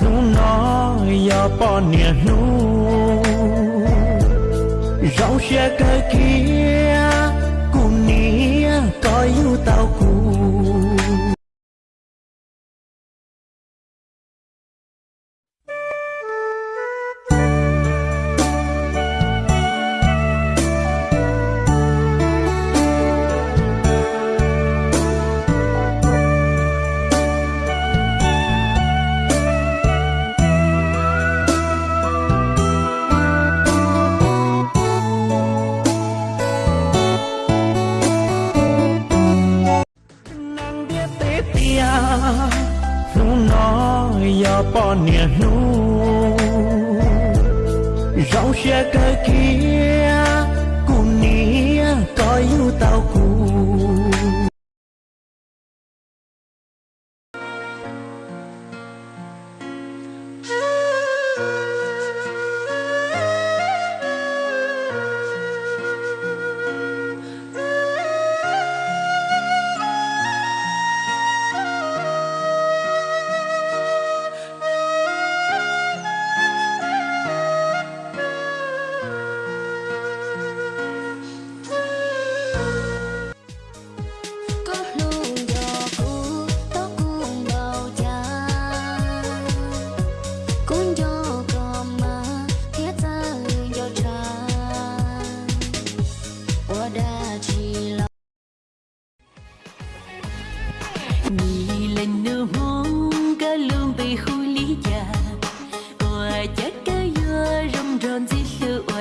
nu nó ya po nia nu rau xe cái kia cùng nia coi yêu tao cùng ya nu rau xe cơ kia cùng nia có yêu tao cùng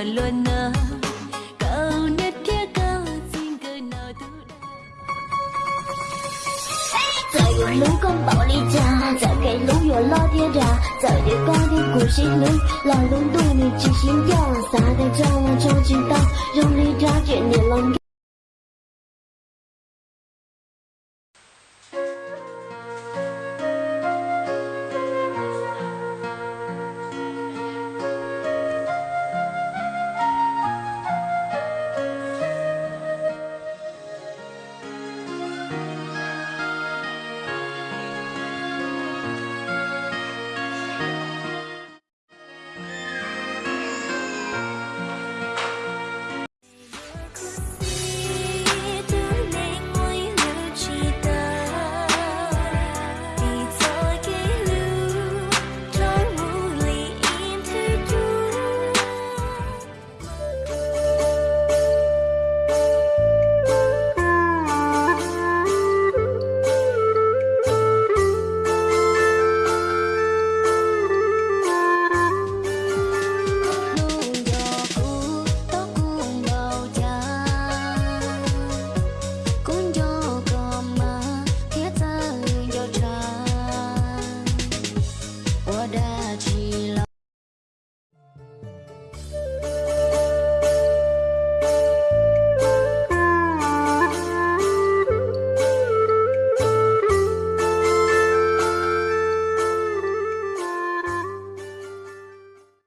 rồi luôn nỡ cậu nhất thiết câu xin cười nào thứ Trời ơi, lũ con bảo đi cha. Trời cái lũ rồi lo thiên ra Trời để con đi của sĩ lũ Là lũ đuôi mình chỉ xin cho Xa tay cho là cho chính ta. Rung đi ra chuyện niềm lòng